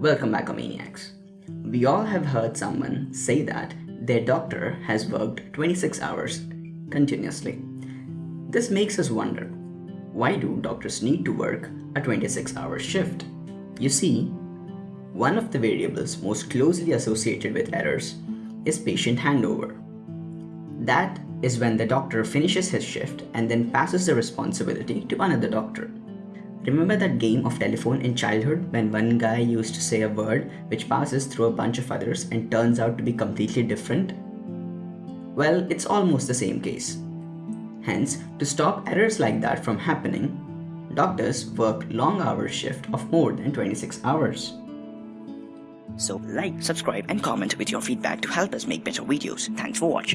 Welcome back, Maniacs. We all have heard someone say that their doctor has worked 26 hours continuously. This makes us wonder why do doctors need to work a 26 hour shift? You see, one of the variables most closely associated with errors is patient handover. That is when the doctor finishes his shift and then passes the responsibility to another doctor. Remember that game of telephone in childhood when one guy used to say a word which passes through a bunch of others and turns out to be completely different? Well, it's almost the same case. Hence, to stop errors like that from happening, doctors work long hour shift of more than 26 hours. So like, subscribe and comment with your feedback to help us make better videos. Thanks for watching.